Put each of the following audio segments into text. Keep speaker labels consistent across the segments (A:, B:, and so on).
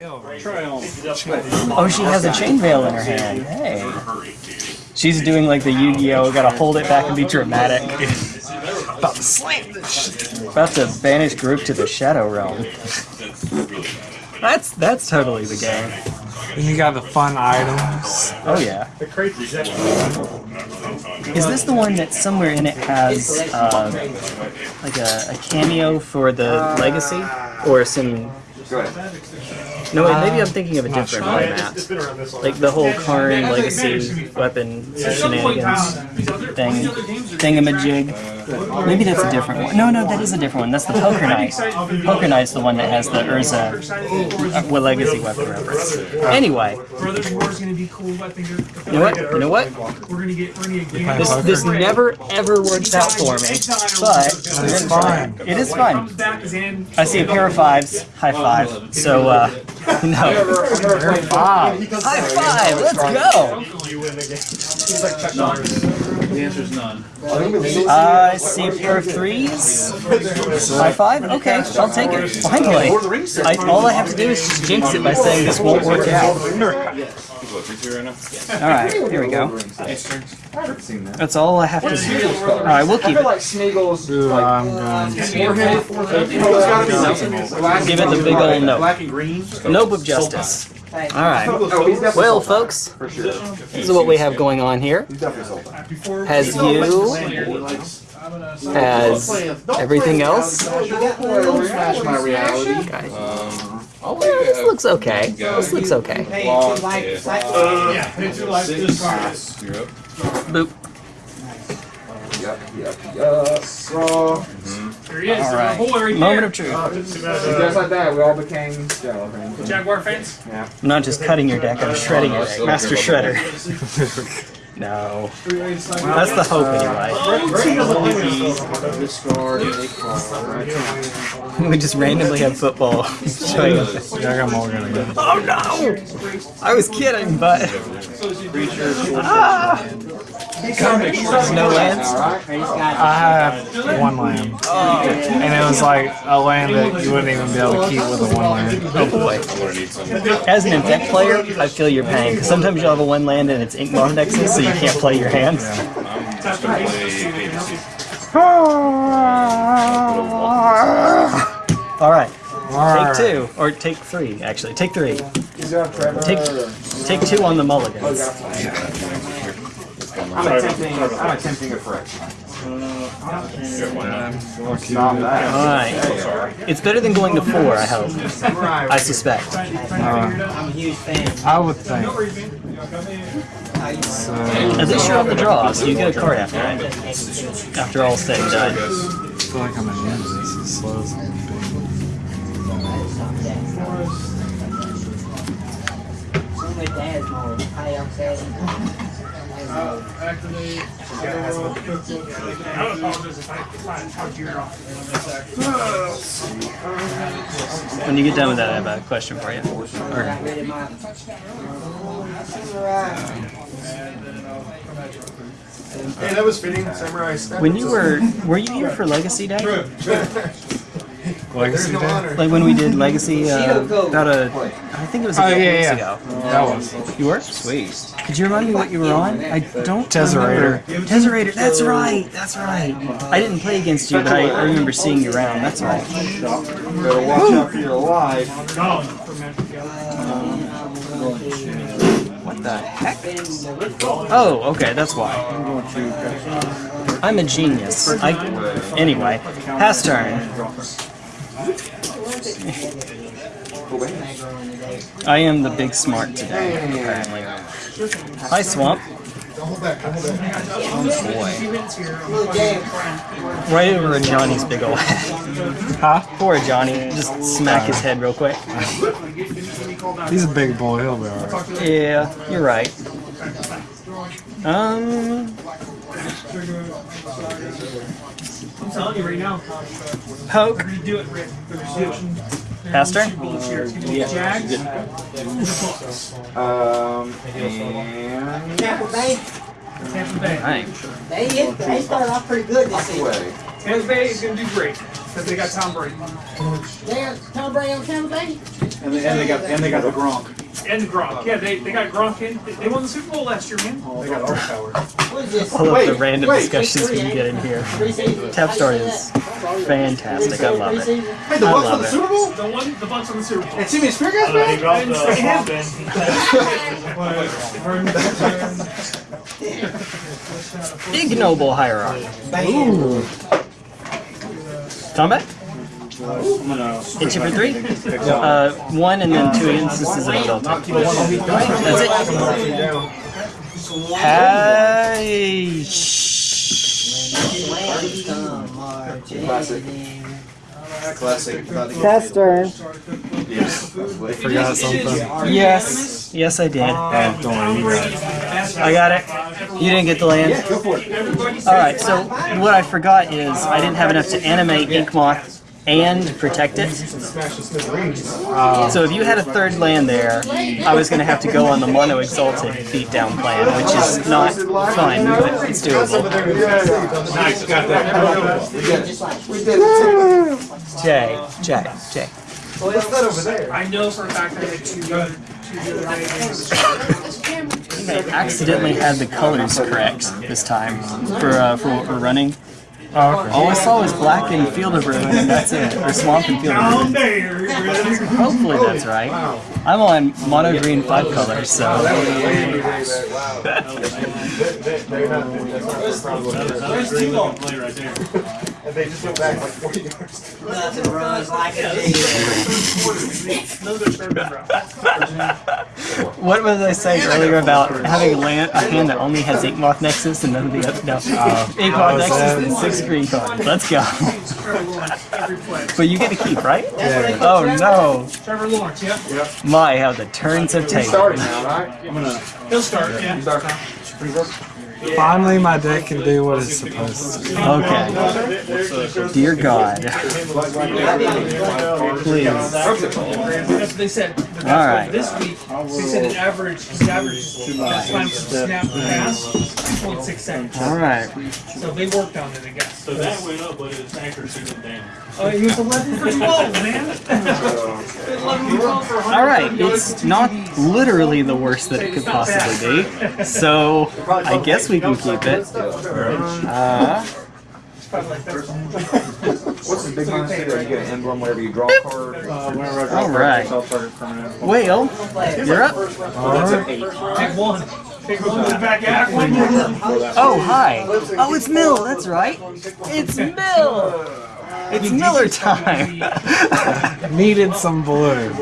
A: Oh, she has a chain veil in her hand. Hey. She's doing like the Yu-Gi-Oh! Gotta hold it back and be dramatic. About to slam this About to banish group to the Shadow Realm. That's that's totally the game.
B: And you got the fun items.
A: Oh yeah. Is this the one that somewhere in it has uh, like a, a cameo for the Legacy or some? No, wait, maybe I'm um, thinking of a different playmat. Like the whole Karn Legacy weapon shenanigans thing, thingamajig. Maybe that's a different one. No, no, that is a different one. That's the Poker Knight. Poker Knight's the one that has the Urza uh, well, Legacy weapon reference. Anyway,
C: Brothers War is going to be cool. I think.
A: you know what? You know what?
C: We're going to get. We're going to get.
A: This this never ever works out for me, but
B: It's fine.
A: it is fun.
C: Comes back as in.
A: I see a pair of fives. High five. So, uh, no.
B: Five.
A: High five. Let's go.
D: The answer is none.
A: I see a pair of threes. High five. Okay, I'll take it. Finally. I, all I have to do is just jinx it by saying this won't work out. All right, here we go. That's all I have to do. All right, we'll keep it.
E: like Smeagol's
B: I'm going
A: Give it the big old note.
D: Black.
A: Nope of justice. All right.
E: Oh, he's definitely
A: Well, folks,
E: for sure.
A: this is what we have going on here.
E: He's definitely sold
C: Before.
A: Has you, has everything else.
E: Smash my reality.
A: Oh, um, well, uh, this looks okay. This looks okay.
C: Yeah. Pay two life this card.
A: Boop.
E: Raw.
C: There he is.
A: All right.
C: Hole right
A: Moment
C: there.
A: of truth.
C: Uh, just about,
E: Just
C: uh,
E: like that, we all became Jello fans.
C: Jaguar fans.
E: Yeah.
A: I'm not just cutting your deck, I'm shredding your deck. Master Shredder. No. That's the hope, anyway.
E: Discard a card.
A: We just randomly have football showing up.
B: I got Morgan again.
A: Oh no! I was kidding, but. Ah! No lands?
B: I have one land. And it was like a land that you wouldn't even be able to keep with a one land.
A: Oh boy. As an deck player, I feel your pain. Because sometimes you'll have a one land and it's Inkmoth Nexuses, so you can't play your hands. Alright. Take two. Or take three, actually. Take three. Take take two on the mulligan.
E: I'm attempting, I'm attempting a correction. Not that.
A: Alright. It's better than going to four, I hope. I suspect. I'm a huge fan.
B: I would think.
A: At least you're on the draw, so you get a card after it. After all said and done.
B: I feel like I'm in this as slow as I'm.
C: I.
A: When you get done with that, I have a question for you. Or,
F: Hey, that was fitting. Samurai Step.
A: when you were, were you here for Legacy Day? True.
B: Legacy
F: no
B: Day?
F: honor.
A: Like when we did Legacy uh, about a, I think it was a
B: Oh,
A: couple
B: yeah,
A: weeks
B: yeah.
A: ago.
B: That was.
A: You were? Sweet. Could you remind me what you were on? I don't
B: Tesserator.
A: remember. Tesserator. That's right. That's right. I didn't play against you, but I, I remember seeing you around. That's right.
E: Better watch out for your life.
A: The heck? Oh, okay. That's why. I'm a genius. I anyway. Pass turn. I am the big smart today, apparently. Hi, Swamp. Right over Johnny's big ol' head.
B: Huh?
A: Poor Johnny. Just smack his head real quick.
B: He's a big boy, he'll be alright.
A: Yeah, you're right. Um,
C: I'm telling you right now.
A: poke.
C: Redo it, Rick. The restriction.
A: Pass
E: Um, and
G: Tampa Bay,
C: Tampa Bay.
A: Alright.
G: they, they started off pretty good this season.
C: Tampa Bay is going to do great because they got Tom Brady.
G: They got Tom Brady on Tampa Bay?
C: And they, and they got and they got the Gronk.
D: And Gronk. Yeah, they, they got Gronk in. They won the Super Bowl last year, man.
C: They got Art Power.
G: What is this?
A: I love the random
E: wait,
A: discussions we get in here.
G: Three seasons.
A: Tap Story is fantastic. I love it.
E: Hey, the Bucks
A: love
E: won the
A: it.
E: Super Bowl?
D: The one, the Bucks on the Super Bowl.
E: And Timmy Spear guys,
D: He
E: man?
D: didn't say.
A: Ignoble Hierarch. Ooh. Combat? Hit you for three? Uh, one and then two instances of ability. That's it. Hey.
E: Classic. Classic.
A: Test turn.
B: Forgot something.
A: Yes. Yes, I did.
B: Oh, don't worry, you got it.
A: I got it. You didn't get the land. Alright, so what I forgot is I didn't have enough to animate Inkmoth and protect it. So if you had a third land there, I was going to have to go on the mono exalted beatdown plan, which is not fun, but it's doable.
C: Nice, got that.
E: We did.
A: Jay, Jay, Jay.
E: What's that over there?
D: I know for a fact I had two, uh, two the other day.
A: I accidentally had the colors correct this time for uh, for what we're running.
B: Oh, okay.
A: All I saw was black and Field of Ruin, and that's it. Or Swamp and Field of Ruin. Hopefully that's right. I'm on mono green five colors, so
E: They just went back like 40 yards.
G: Nothing runs like a
A: what was I saying earlier about having a, land, a hand that only has Inkmoth Nexus and none of the other no, uh, Inkmoth Nexus and six green cards. Let's go. but you get to keep, right? Yeah. Oh no!
D: Trevor Lawrence, yeah.
A: My, how the turns have taken.
E: Starting now, right?
C: I'm gonna.
D: He'll start, yeah.
E: Start.
B: Finally, my deck can do what it's supposed to.
A: Okay. Dear God. Please.
D: They said.
A: All right.
D: This week, they said an average, his average best time to snap the pass, 2.6 seconds.
A: All right.
D: So they worked on it, I guess.
F: So that went up, but its accuracy went down.
D: Oh, he was 11 for 12, man. 11 for 12
A: All right. It's not literally the worst that it could possibly be. So I guess we can keep it. Uh,
E: What's the big one that you get an emblem whenever you draw a card?
C: Uh, whenever I draw
A: All right.
C: I'll target permanent.
A: Whale, you're up.
D: Take one. Take one with. One.
A: Oh, hi. Oh, it's Mill. That's right. It's Mill. It's Miller time.
B: Needed some blue.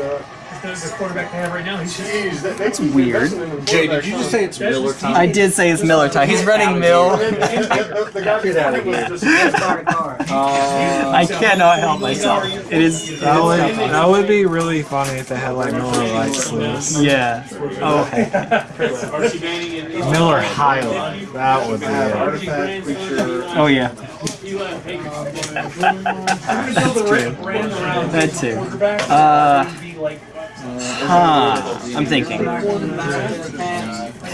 D: That's the quarterback they have right now. He's just,
A: That's weird.
C: Jay, did you just say it's Miller time?
A: I did say it's Miller time. He's running Mill.
C: Get out of.
A: I cannot help myself. It is.
B: That would, that would be really funny if they had like Miller Lite sleeves.
A: Yeah. Oh, hey.
F: Archie Manning and
B: Miller Highlight. That would be it.
F: Archie.
A: Oh, yeah.
F: He left Hager's.
D: until the ran, ran around
A: That too. Uh,
D: he'd be like,
A: huh. I'm thinking.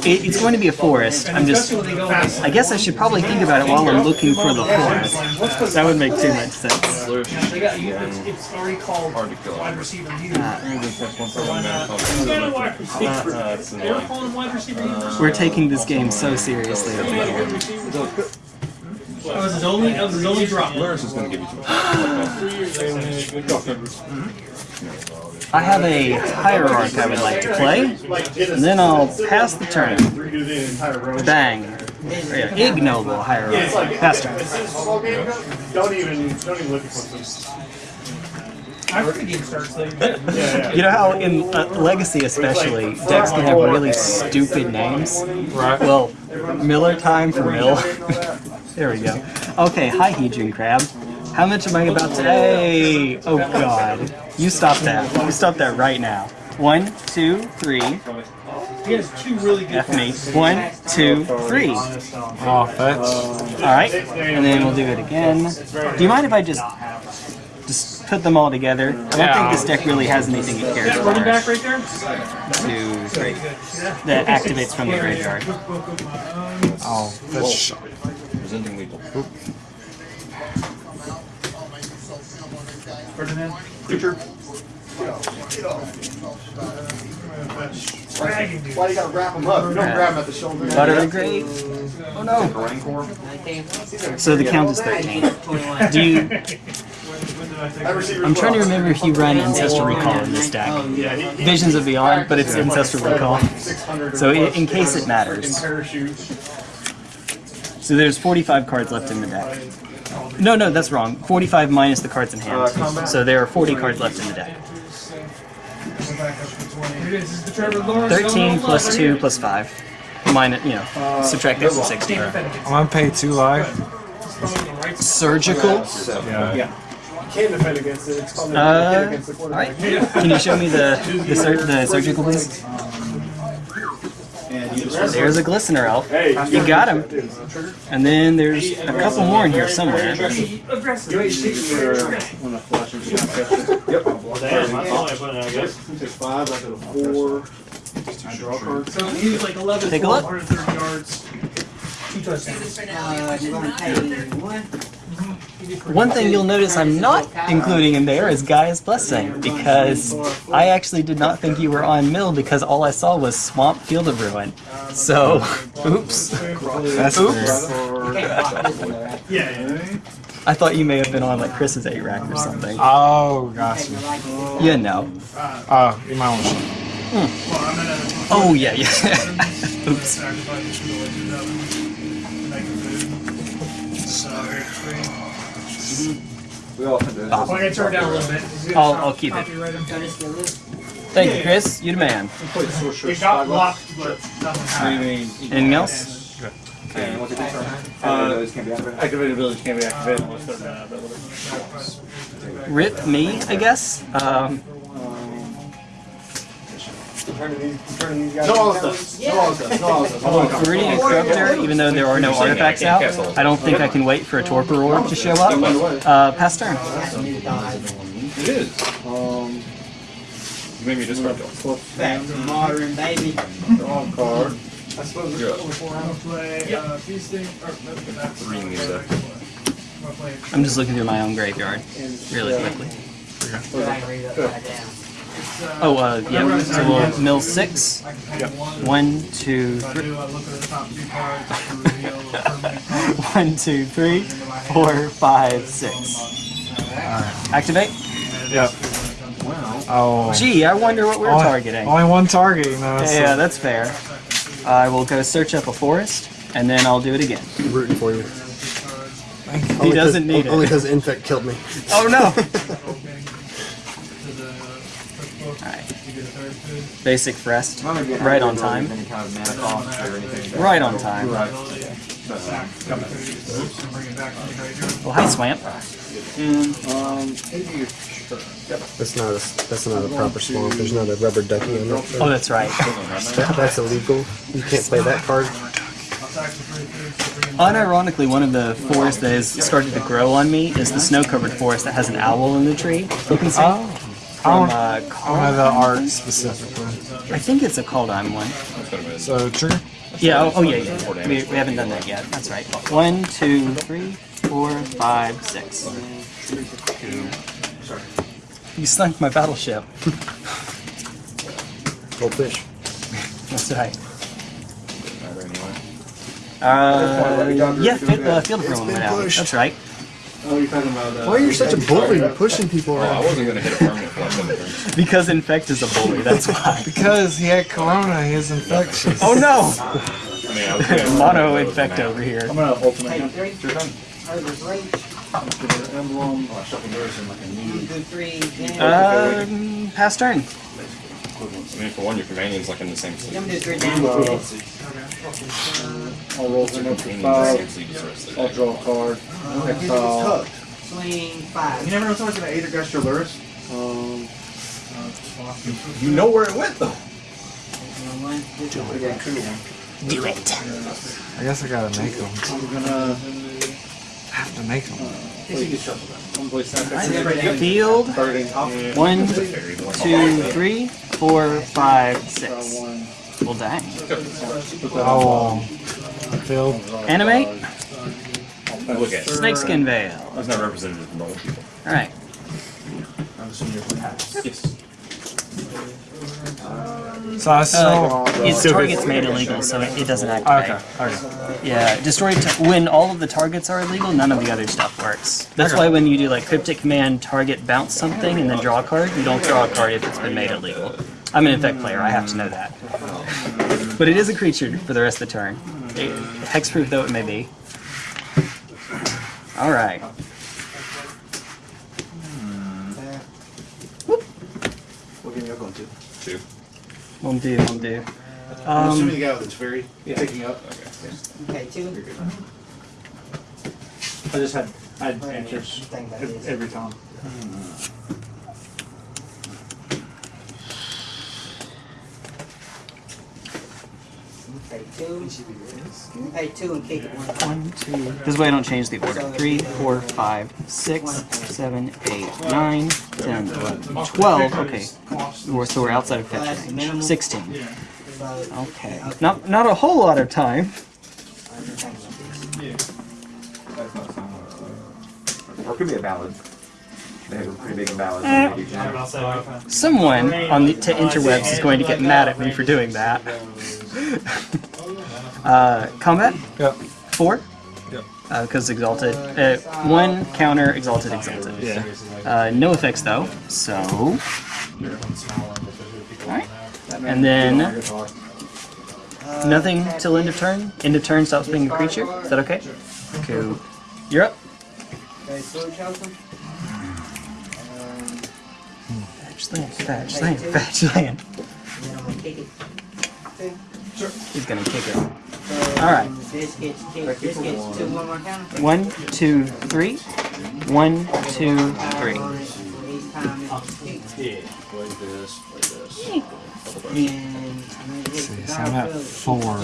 A: It, it's going to be a forest. I'm just. I guess I should probably think about it while I'm looking for the forest. That would make too much sense.
D: they got, you, it's, it's already called wide receiver leader.
A: Uh,
D: Who's got a wide receiver? They were calling wide receiver leader.
A: We're taking this game so seriously over here.
D: That was his only, that was his only drop.
A: I have a hierarch I would like to play, and then I'll pass the turn. Bang. Yeah, Ignoble hierarch. Pass turn.
C: Don't even, don't even look at what's
D: After the game starts, they,
A: You know how in uh, Legacy especially, decks can have really stupid names?
B: Right.
A: Well, Miller time for Mill. there we go. Okay, hi Hedron Crab. How much am I about to... Hey! Oh god. You stop that. You stop that right now. One, two, three.
D: he has two really good
A: F me. One, two, three.
B: Oh, fetch.
A: Alright. And then we'll do it again. Do you mind if I just just put them all together? I don't think this deck really has anything it cares
D: That running back right there?
A: Two, three. That activates from the graveyard.
B: Oh, fetch.
E: Presenting lethal.
D: Ferdinand?
E: Creature.
C: Why you gotta wrap them up? You don't grab them at the shoulder.
A: Butter the grave. Oh no. So the count is 13. Do you? I'm trying to remember if you run Ancestral Recall in this deck. Visions of Beyond, but it's Ancestral Recall. So i- in case it matters. So there's 45 cards left in the deck. No, no, that's wrong. 45 minus the cards in hand. So there are 40 cards left in the deck.
D: Here it is, this is the Trevor Lawrence.
A: 13 plus 2 plus 5. Minus, you know, subtract that from 60.
B: I'm gonna pay two life.
A: Surgical.
B: Yeah.
C: Can't defend against it. It's called
A: Uh,
C: against the quarterback.
A: Alright. Can you show me the the, sur- the surgical, please? There's a glistener elf. You got him. And then there's a couple more in here somewhere.
F: Damn, I thought I put it, I guess.
C: Take five, I go four. I draw cards.
D: So he was like 11,
A: Take a look.
D: 130 yards. Two touchdowns.
G: Uh, you're gonna pay one.
A: One thing you'll notice I'm not including in there is Gaia's Blessing, because I actually did not think you were on mill because all I saw was Swamp Field of Ruin. So, oops.
B: That's
A: Oops.
D: Yeah.
A: I thought you may have been on like Chris's 8 rack or something.
B: Oh, gotcha.
A: You know.
B: Oh, you might want to.
D: Well, I'm gonna
A: Oh, yeah, yeah. oops.
D: sacrifice
E: We all have to.
D: Well, I gotta turn it down a little bit.
A: I'll-
D: cop-
A: I'll keep it. Thank you, Chris. You're the man.
D: It got blocked, but nothing happened.
A: Anything else?
E: And what's it? Uh, can't be activated.
F: Activated abilities can't be activated unless they're not available.
A: Rip me, I guess. Um,
C: Turning these, turning these guys. No all stuff. No all stuff. No all stuff.
A: Oh, Viridian Corrupter, even though there are no artifacts out, I don't think I can wait for a Torpor Orb to show up. Uh, pass turn.
H: It is.
C: Um,
H: You made me discard y'all.
G: Back to modern, baby.
C: draw a card. I suppose
H: Yeah.
C: it's over four
D: I'm gonna play uh, feasting. Or, no, that's
H: Reading these
D: uh. I'm gonna play.
A: I'm just looking through my own graveyard really quickly.
D: It's, uh,
A: Oh, uh, yeah, so we'll mill six.
D: I can pay one.
A: One, two,
D: If I
A: three.
D: do, I look at the top two cards to reveal a permanent card.
A: One, two, three, four, five, six. Activate.
B: Yep. Oh.
A: Gee, I wonder what we're
B: Only-
A: targeting.
B: Only one target, you know. so-
A: Yeah, that's fair. I will go search up a forest, and then I'll do it again.
I: rooting for you.
A: He doesn't need
I: Only
A: it.
I: Only because Infect killed me.
A: Oh no! basic rest.
E: None of you have
A: Right on time.
E: ability of Any kind of mana cost or anything.
A: Right on time.
D: Sack couple and bring it back to the graveyard.
A: Well, hi, Swamp.
C: Um,
I: That's not a, that's not a proper swamp. There's not a rubber ducky on it.
A: Oh, that's right.
I: That's illegal. You can't play that card.
D: I'll sack the three foods to bring it
A: Unironically, one of the forests that has started to grow on me is the snow-covered forest that has an owl in the tree. You can see
B: Oh. I
A: from
B: don't,
A: uh,
B: I
A: Carl-
B: know the art specifically.
A: I think it's a Kaldheim one.
B: So, trigger?
A: Yeah. Oh, oh yeah, yeah. We, we haven't done that yet. That's right. One, two, three, four, five, six. You sunk my battleship.
I: Goldfish.
A: That's right. Uh, yeah, fi- uh, Field of Ruin went out.
I: pushed.
A: That's right.
C: Oh, you're talking about uh,
I: Why are you such a bully? You're pushing people
H: Oh, I
I: around.
H: wasn't gonna hit a permanent for like seven turns.
A: Because Infect is a bully. That's why.
B: Because he had corona, he is infectious.
A: Oh no!
H: I mean, I was gonna-
A: Mono Infect over here.
C: I'm gonna ultimate
G: Take
C: him.
G: three. Herbert's reach.
C: Give it an emblem. Oh, I shuffle yours in like a
G: One,
C: knee.
G: two, three. damage.
A: Um, pass turn.
H: I mean, for one, your companion's like in the same sleep.
G: Let me do three damage.
C: I'll roll some up to
H: the same
C: five.
H: sleep as the rest of the
C: I'll draw a card. Exile.
G: Swing five.
C: You never know someone's gonna eight against your lures. Um,
H: You know where it went though.
G: One, two, three.
C: I got two.
A: Do it.
B: I guess I gotta make them.
C: I'm gonna.
B: Have to make them.
C: You can shuffle them. I'm gonna play second.
A: Field. One, two, three, four, five, six.
C: One.
A: Well, dang.
B: Oh, field.
A: Animate.
H: Look at.
A: Snakeskin Veil.
H: That's not representative of normal people.
A: Alright.
C: I'm assuming you're playing.
H: Yes.
B: So I still.
A: Uh, its target's made illegal, so it, it doesn't activate.
B: okay. Okay.
A: Yeah, destroy t- when all of the targets are illegal, none of the other stuff works. That's why when you do like cryptic command target bounce something and then draw a card, you don't draw a card if it's been made illegal. I'm an infect player, I have to know that. But it is a creature for the rest of the turn. It- hexproof though it may be. Alright.
C: What game you going to?
H: Two.
A: One do, one do.
C: I'm assuming
A: Um,
C: the guy that's very picking up.
G: Okay, okay two.
F: I just had I had answers
G: Think about
F: ev-
G: this.
F: every time.
G: Okay, two. Pay two and keep it one.
A: one, two. This way I don't change the order. Three, four, five, six, seven, eight, nine, ten, eleven, twelve. Okay. We're, so we're outside of fetch range. Sixteen. Okay. Not not a whole lot of time.
E: Or could be a ballad. They have a pretty big ballad.
A: Eh. Someone on the to interwebs is going to get mad at me for doing that. uh, combat
B: Yep.
A: four.
B: Yep.
A: Because exalted. Uh, one counter exalted exalted.
B: Yeah.
A: Uh, no effects though. So. Alright. And then nothing till end of turn. End of turn stops being a creature. Is that okay? Cool. You're up.
G: Okay, so Chelsea. Um,
A: Fetch land, fetch land, fetch land.
G: and then I'm gonna kick it. Two.
A: He's gonna kick it.
G: So,
A: Alright.
G: This gets kicked, this gets two one more counter.
A: One, two, three. One, two, three.
G: On it, for each time it's kicked.
C: Yeah, play this, play this.
G: And I'm
B: See, so I'm at four.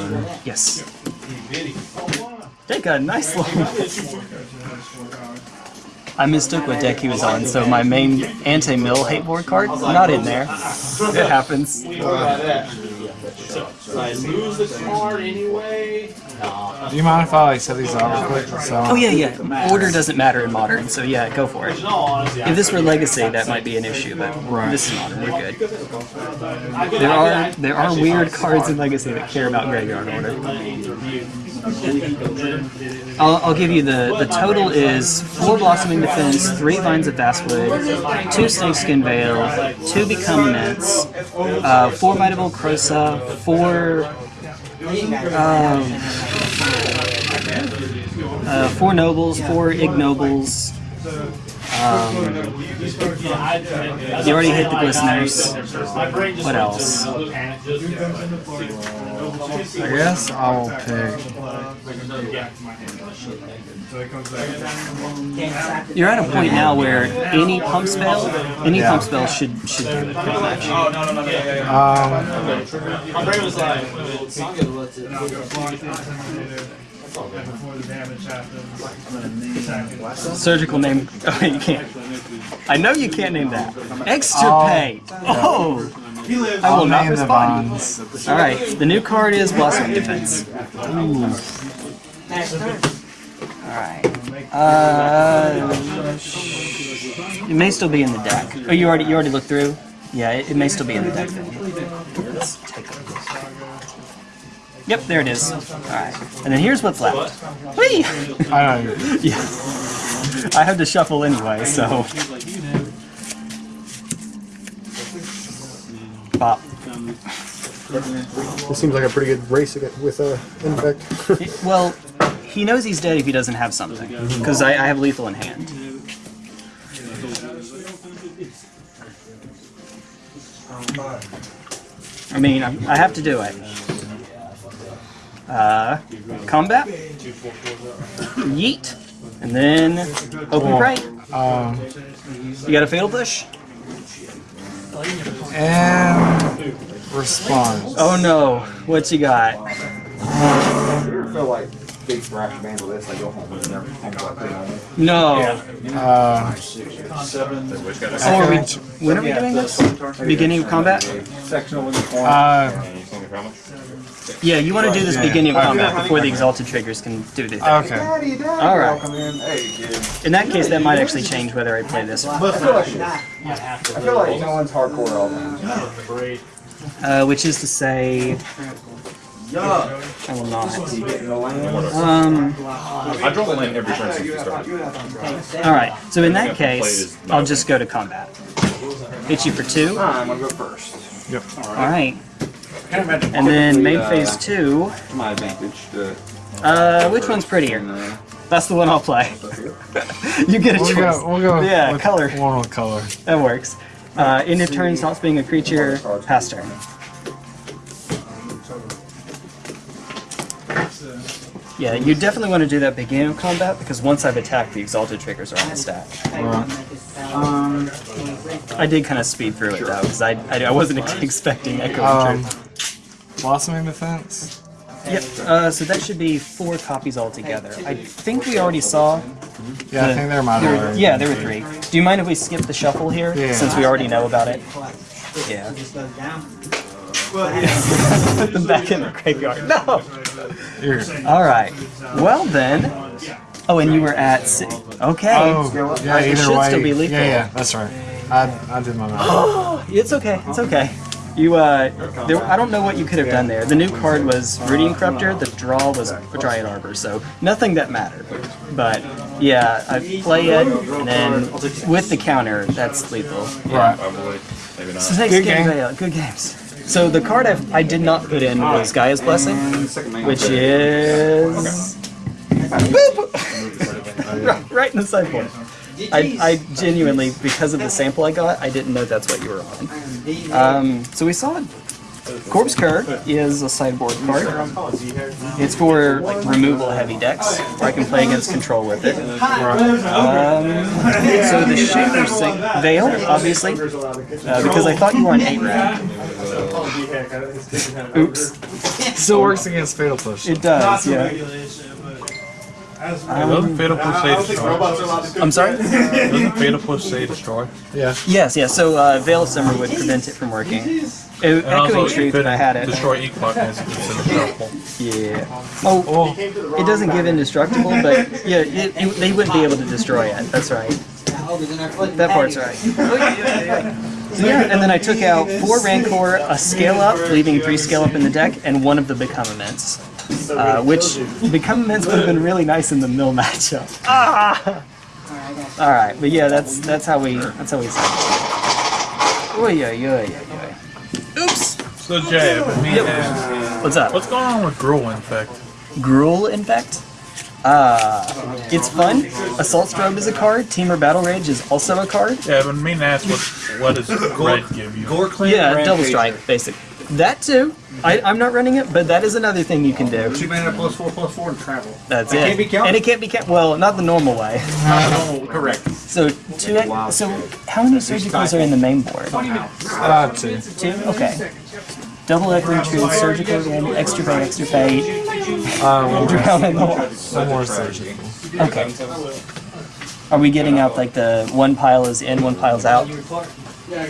A: Yes. They got a nice long. I mistook what deck he was on, so my main anti-mill hate board card not in there. It happens.
C: I lose the card anyway.
B: Do you mind if I like set these up real quick? So,
A: Oh yeah, yeah. Order doesn't matter in modern, so yeah, go for it.
C: In all honesty,
A: If this were Legacy, that might be an issue, but
B: Right.
A: this is modern. We're good. There are there are weird cards in Legacy that care about graveyard order. I'll, I'll give you the the total is four blossoming defense, three vines of Vastwood, two snakeskin veil, two become immense, uh, four Might of Old Krosa, four um, uh, four nobles, four ignobles. Um, you already hit the glisteners. What else?
B: I guess I will pick.
A: You're at a point now where any pump spell, any pump spell should should do it pretty much.
B: Um,
C: My brain was like,
D: Before the damage happens.
A: Surgical name. Oh, you can't. I know you can't name that. Extra
B: Oh.
A: Oh, I will not
B: name the
A: respond. All right, the new card is Blossom Defense.
G: Next.
A: All right. Uh, it may still be in the deck. Oh, you already you already looked through. Yeah, it, it may still be in the deck then. Let's take a look. Yep, there it is. All right, and then here's what's left. Whee!
B: I know.
A: Yeah. I had to shuffle anyway, so. Pop.
I: This seems like a pretty good race with uh, infect.
A: Well, he knows he's dead if he doesn't have something. Because I, I have lethal in hand. I mean, I'm, I have to do it. Uh, combat. Yeet. And then hope and pray.
B: Um,
A: You got a fatal push?
B: and response.
A: Oh no. What you got?
E: You ever feel like big thrash band with this? Like go home and never home like play home.
A: No.
B: Uh,
H: Which?
A: Oh, are we, when are we doing this? Beginning of combat?
E: Sectional in the corner.
B: uh,
H: And you think how much?
A: Yeah, you want to do this
B: Yeah.
A: beginning of
B: Okay.
A: combat before the exalted triggers can do their thing.
B: Okay.
E: Daddy, daddy.
A: All right.
E: Welcome in. Hey, kid.
A: In that case, that might actually change whether I play this one,
E: I feel like I feel like no one's hardcore all the time.
A: uh, which is to say, I will not.
E: Getting.
A: Um.
H: I draw land every turn since we started.
A: All right. So in that case, I'll just go to combat. Hit you for two.
E: I'm gonna go first.
A: All right. And then main phase two.
E: My advantage.
A: Uh, which one's prettier?
E: uh,
A: That's the one I'll play. you get a
B: We'll
A: choice.
B: go. We'll go.
A: Yeah,
B: with
A: color.
B: One with color.
A: That works. Uh, end of turn stops being a creature. Pass turn. Yeah, you definitely want to do that beginning of combat because once I've attacked, the exalted triggers are on the stack.
G: Um,
A: I did kind of speed through it though because I, I I wasn't expecting Echo
B: Um,
A: of Truth.
B: Blossoming defense.
A: Yep. Uh, so that should be four copies altogether. I think we already saw.
B: Yeah, I
A: the-
B: think there might
A: there-. Yeah, there were three. Do you mind if we skip the shuffle here
B: Yeah.
A: since we already know about it? Yeah. Put them back in the graveyard. No. All right. Well then. Oh, and you were at. Si- okay.
B: Oh, yeah.
A: It
B: Either
A: should
B: way.
A: still be lethal.
B: Yeah, yeah. That's right. I I did my math.
A: It's okay. It's okay. You uh, there, I don't know what you could have done there. The new card was Rooting Corruptor. The draw was Dryad Arbor, so nothing that mattered. But yeah, I play it, and then with the counter, that's lethal.
B: Right.
H: Probably.
A: So next
B: Good
A: game,
B: game.
A: Vale, good games. So the card I, I did not put in was Gaia's Blessing, which is Boop! right in the sideboard. I, I genuinely, because of the sample I got, I didn't know that's what you were on. Um, so we saw Corpse Cur is a sideboard card. It's for like removal heavy decks, where I can play against control with it. Um, so the Shaper Sing Veil, obviously, uh, because I thought you were on 8 rat. Oops.
B: Still works against fatal push.
A: It does, yeah.
F: Doesn't Fatal Push say destroy?
A: I'm sorry?
F: Doesn't Fatal Push say destroy?
B: Yeah.
A: Yes, yes. So uh, Veil of Summer would prevent it from working. It,
F: And also,
A: Echoing
F: if
A: Truth,
F: it
A: I had it.
F: destroy each button, it's indestructible.
A: Yeah. Oh, it doesn't give indestructible, but yeah, it, it, they wouldn't be able to destroy it. That's right. That part's right. So yeah, and then I took out four Rancor, a scale up, leaving three scale up in the deck, and one of the Become Immense. Uh, which Become Immense would have been really nice in the mill matchup. Ah! All right, but yeah, that's that's how we that's how we say. it. Oy, oy, oy, oy, oy. Oops.
F: So Jay, but me and
A: What's up?
F: what's going on with Gruul Infect?
A: Gruul Infect. Uh, it's fun. Assault Strobe is a card. Temur Battle Rage is also a card.
F: Yeah, but me and ask what what does red give you?
C: Gore Clan
A: Yeah, Double Strike, basic. That too. I, I'm not running it, but that is another thing you can do.
C: Two mana plus four plus four and travel.
A: That's
C: It
A: it.
C: can't be counted?
A: And it can't be counted. Well, not the normal way.
C: Oh, correct.
A: So two. So how many surgicals are in the main board?
B: Uh, two.
A: Two. Okay. Double Echoing Truth, Surgical again, Extra Fate, Extra Fate,
B: Um,
A: Drown in the Water.
B: one more surgical.
A: Okay. Are we getting out like the one pile is in, one pile's out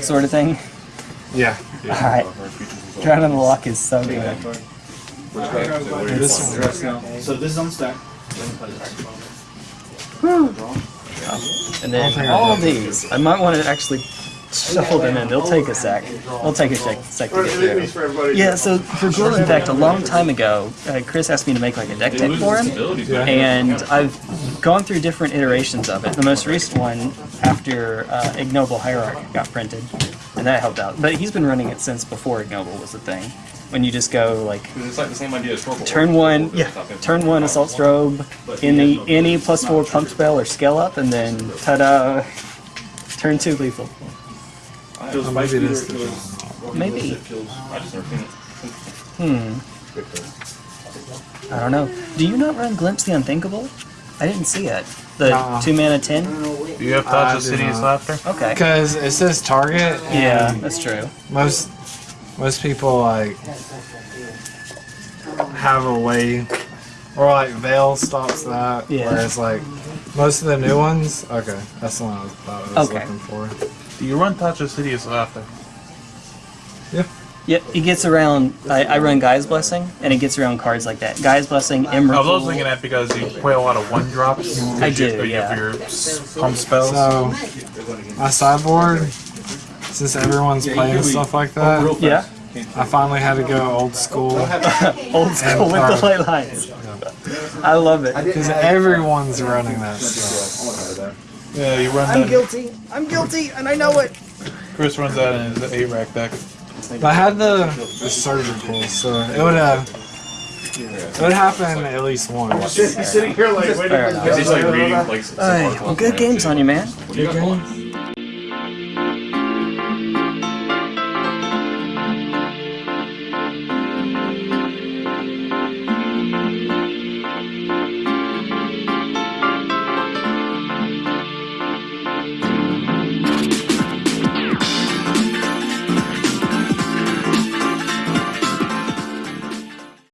A: sort of thing?
B: Yeah.
A: Alright. Drown in the Loch is so good.
B: This one.
C: So this is on stack.
A: And then all these, I might want to actually shuffle them in. They'll take a sec. They'll take a sec, sec to get through. Yeah, so for Glow Impact, a long time ago, uh, Chris asked me to make like a deck tech for him. And I've gone through different iterations of it. The most recent one after uh, Ignoble Hierarch got printed, and that helped out. But he's been running it since before Ignoble was a thing. When you just go like
H: It's like the same idea as Torkoal.
A: turn one, yeah, turn one assault strobe, any any plus four pump spell or scale up, and then ta-da, turn two lethal.
B: Maybe this.
A: Maybe.
H: I just never seen it.
A: Hmm. I don't know. Do you not run Glimpse the Unthinkable? I didn't see it. The
B: Nuh-uh.
A: two mana ten.
F: Do you have
B: I
F: thoughts of
B: do
F: City's. Laughter?
A: Okay.
B: Because it says target.
A: Yeah, that's true.
B: Most most people like have a way, or like Veil stops that.
A: Yeah.
B: Whereas like most of the new ones, okay, that's the one I was, thought I was
A: Okay.
B: looking for.
F: Do you run Tasha's Hideous Laughter?
B: Yeah.
A: Yep, it gets around. I, I run Gaia's Blessing, and it gets around cards like that. Gaia's Blessing,
F: I
A: Emerald.
F: was also thinking that because you play a lot of one drops.
A: I do,
F: You have
A: yeah.
F: your pump spells.
B: So, my sideboard, since everyone's playing stuff like oh, that,
A: Yeah,
B: I finally had to go old school
A: old school with the light lines. I love it.
B: because everyone's running that stuff.
F: yeah, you run
A: I'm
F: that.
A: guilty. I'm guilty, and I know it.
F: Chris runs that in his eight rack deck.
B: But I had the, the surgical, so it would have it would happen at least once.
D: He's sitting here like waiting
A: Fair
D: for
A: enough.
D: the
H: He's like reading like.
A: Alright, well, good games on you, man.
B: Good game.